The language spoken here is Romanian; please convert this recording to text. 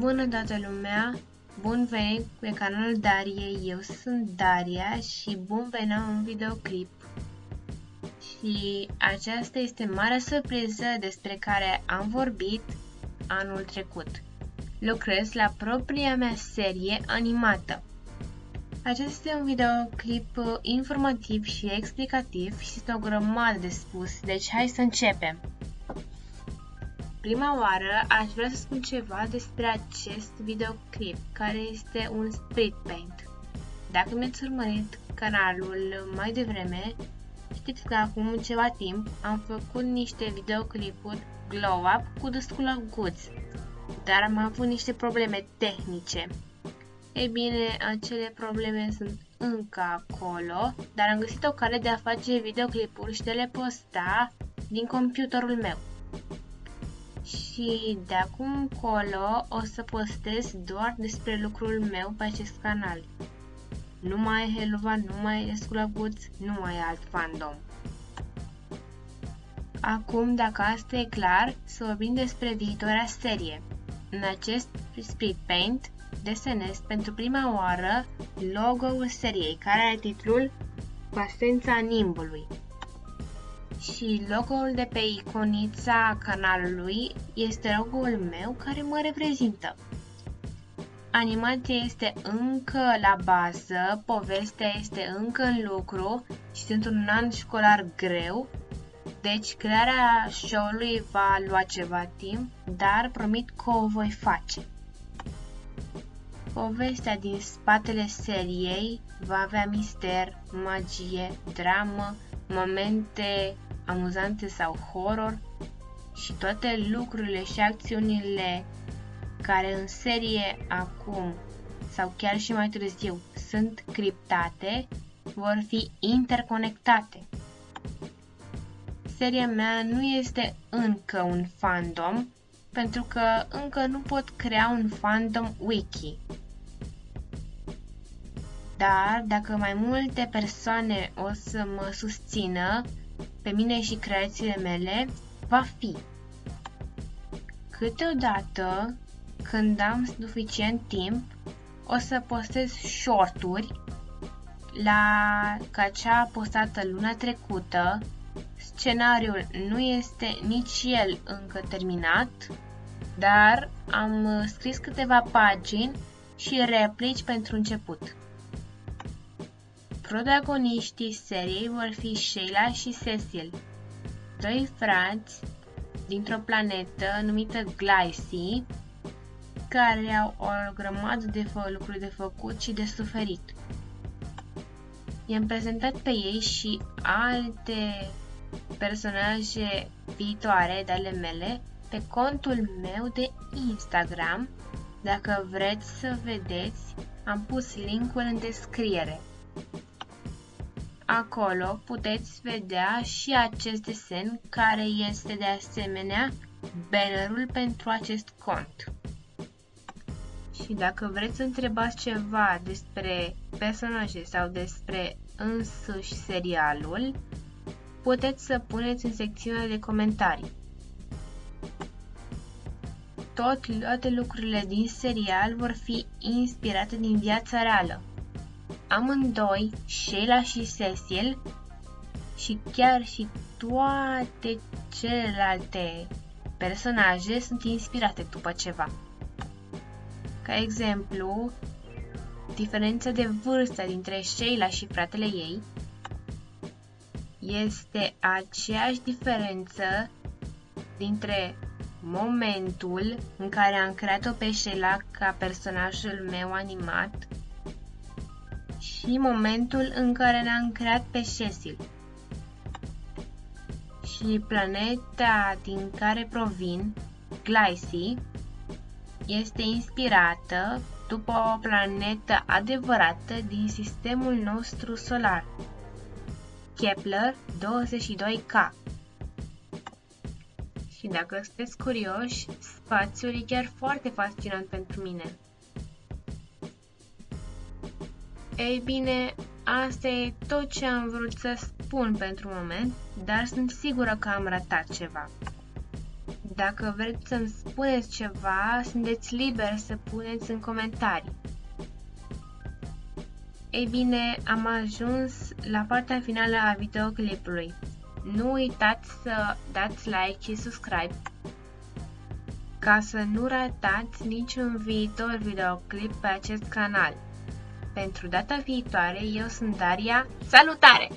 Bună toată lumea! Bun venit pe canalul Darie, eu sunt Daria și bun venit la un videoclip. Și aceasta este marea surpriză despre care am vorbit anul trecut. Lucrez la propria mea serie animată. Acesta este un videoclip informativ și explicativ și este o grămadă de spus, deci hai să începem! Prima oară aș vrea să spun ceva despre acest videoclip, care este un split paint. Dacă mi-ați urmărit canalul mai devreme, știți că acum ceva timp am făcut niște videoclipuri glow up cu destul goods, dar am avut niște probleme tehnice. Ei bine, acele probleme sunt încă acolo, dar am găsit o cale de a face videoclipuri și de le posta din computerul meu și de acum încolo o să postez doar despre lucrul meu pe acest canal. Nu mai e Helva, nu mai e Sculaguț, nu mai e alt fandom. Acum, dacă asta e clar, să vorbim despre viitoarea serie. În acest split paint desenez pentru prima oară logo-ul seriei, care are titlul Pasența Nimbului și logo-ul de pe iconița canalului este logo-ul meu care mă reprezintă. Animația este încă la bază, povestea este încă în lucru și sunt un an școlar greu, deci crearea show-ului va lua ceva timp, dar promit că o voi face. Povestea din spatele seriei va avea mister, magie, dramă, momente amuzante sau horror și toate lucrurile și acțiunile care în serie acum sau chiar și mai târziu sunt criptate vor fi interconectate. Seria mea nu este încă un fandom pentru că încă nu pot crea un fandom wiki. Dar dacă mai multe persoane o să mă susțină pe mine și creațiile mele va fi Câteodată, când am suficient timp, o să postez shorturi la ca cea postată luna trecută. Scenariul nu este nici el încă terminat, dar am scris câteva pagini și replici pentru început. Protagoniștii seriei vor fi Sheila și Cecil, doi frați dintr-o planetă numită Glycine, care au o grămadă de lucruri de făcut și de suferit. I-am prezentat pe ei și alte personaje viitoare de ale mele pe contul meu de Instagram. Dacă vreți să vedeți, am pus linkul în descriere. Acolo puteți vedea și acest desen care este de asemenea bannerul pentru acest cont. Și dacă vreți să întrebați ceva despre personaje sau despre însuși serialul, puteți să puneți în secțiunea de comentarii. Tot, toate lucrurile din serial vor fi inspirate din viața reală. Amândoi, Sheila și Cecil, și chiar și toate celelalte personaje sunt inspirate după ceva. Ca exemplu, diferența de vârstă dintre Sheila și fratele ei este aceeași diferență dintre momentul în care am creat-o pe Sheila ca personajul meu animat și momentul în care ne-am creat pe Cecil. Și planeta din care provin, Glycy, este inspirată după o planetă adevărată din sistemul nostru solar, Kepler 22K. Și dacă sunteți curioși, spațiul e chiar foarte fascinant pentru mine. Ei bine, asta e tot ce am vrut să spun pentru moment, dar sunt sigură că am ratat ceva. Dacă vreți să-mi spuneți ceva, sunteți liberi să puneți în comentarii. Ei bine, am ajuns la partea finală a videoclipului. Nu uitați să dați like și subscribe ca să nu ratați niciun viitor videoclip pe acest canal. Pentru data viitoare, eu sunt Daria. Salutare!